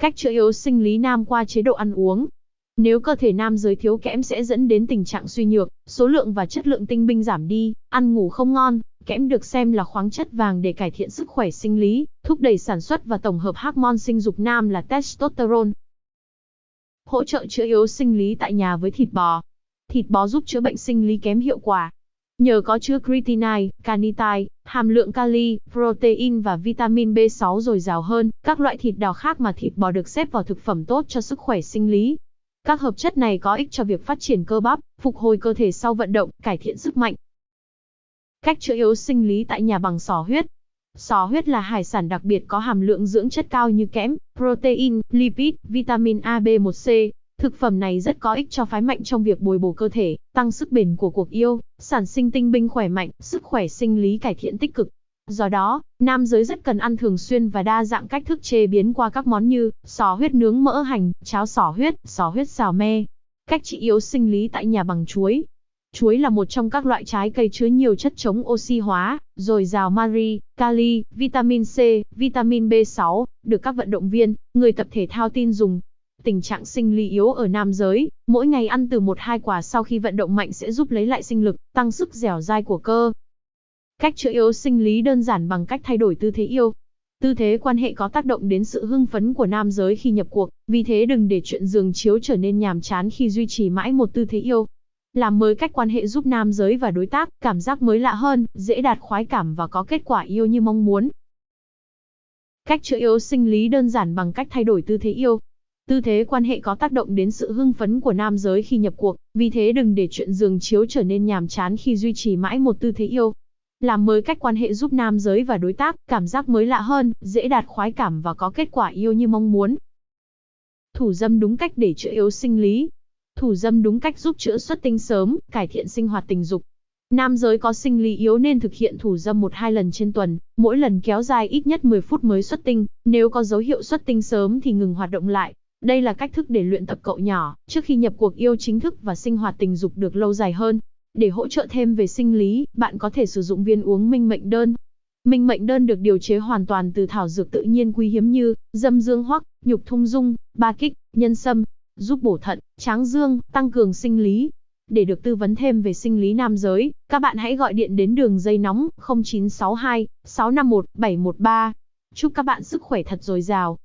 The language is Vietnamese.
Cách chữa yếu sinh lý nam qua chế độ ăn uống. Nếu cơ thể nam giới thiếu kẽm sẽ dẫn đến tình trạng suy nhược, số lượng và chất lượng tinh binh giảm đi, ăn ngủ không ngon. Kẽm được xem là khoáng chất vàng để cải thiện sức khỏe sinh lý, thúc đẩy sản xuất và tổng hợp hormone sinh dục nam là testosterone. Hỗ trợ chữa yếu sinh lý tại nhà với thịt bò. Thịt bò giúp chữa bệnh sinh lý kém hiệu quả, Nhờ có chứa creatinine, carnitine, hàm lượng kali, protein và vitamin B6 dồi dào hơn, các loại thịt đào khác mà thịt bò được xếp vào thực phẩm tốt cho sức khỏe sinh lý. Các hợp chất này có ích cho việc phát triển cơ bắp, phục hồi cơ thể sau vận động, cải thiện sức mạnh. Cách chữa yếu sinh lý tại nhà bằng sò huyết. Sò huyết là hải sản đặc biệt có hàm lượng dưỡng chất cao như kẽm, protein, lipid, vitamin A, B1C, Thực phẩm này rất có ích cho phái mạnh trong việc bồi bổ cơ thể, tăng sức bền của cuộc yêu, sản sinh tinh binh khỏe mạnh, sức khỏe sinh lý cải thiện tích cực. Do đó, nam giới rất cần ăn thường xuyên và đa dạng cách thức chế biến qua các món như sò huyết nướng mỡ hành, cháo sò huyết, sò huyết xào me. Cách trị yếu sinh lý tại nhà bằng chuối. Chuối là một trong các loại trái cây chứa nhiều chất chống oxy hóa, dồi dào mari, kali, vitamin C, vitamin B6, được các vận động viên, người tập thể thao tin dùng. Tình trạng sinh lý yếu ở nam giới, mỗi ngày ăn từ 1-2 quả sau khi vận động mạnh sẽ giúp lấy lại sinh lực, tăng sức dẻo dai của cơ. Cách chữa yếu sinh lý đơn giản bằng cách thay đổi tư thế yêu. Tư thế quan hệ có tác động đến sự hưng phấn của nam giới khi nhập cuộc, vì thế đừng để chuyện giường chiếu trở nên nhàm chán khi duy trì mãi một tư thế yêu. Làm mới cách quan hệ giúp nam giới và đối tác cảm giác mới lạ hơn, dễ đạt khoái cảm và có kết quả yêu như mong muốn. Cách chữa yếu sinh lý đơn giản bằng cách thay đổi tư thế yêu. Tư thế quan hệ có tác động đến sự hưng phấn của nam giới khi nhập cuộc, vì thế đừng để chuyện giường chiếu trở nên nhàm chán khi duy trì mãi một tư thế yêu. Làm mới cách quan hệ giúp nam giới và đối tác cảm giác mới lạ hơn, dễ đạt khoái cảm và có kết quả yêu như mong muốn. Thủ dâm đúng cách để chữa yếu sinh lý. Thủ dâm đúng cách giúp chữa xuất tinh sớm, cải thiện sinh hoạt tình dục. Nam giới có sinh lý yếu nên thực hiện thủ dâm 1-2 lần trên tuần, mỗi lần kéo dài ít nhất 10 phút mới xuất tinh, nếu có dấu hiệu xuất tinh sớm thì ngừng hoạt động lại. Đây là cách thức để luyện tập cậu nhỏ, trước khi nhập cuộc yêu chính thức và sinh hoạt tình dục được lâu dài hơn. Để hỗ trợ thêm về sinh lý, bạn có thể sử dụng viên uống minh mệnh đơn. Minh mệnh đơn được điều chế hoàn toàn từ thảo dược tự nhiên quý hiếm như dâm dương hoắc, nhục thung dung, ba kích, nhân sâm, giúp bổ thận, tráng dương, tăng cường sinh lý. Để được tư vấn thêm về sinh lý nam giới, các bạn hãy gọi điện đến đường dây nóng 0962 651 713. Chúc các bạn sức khỏe thật dồi dào.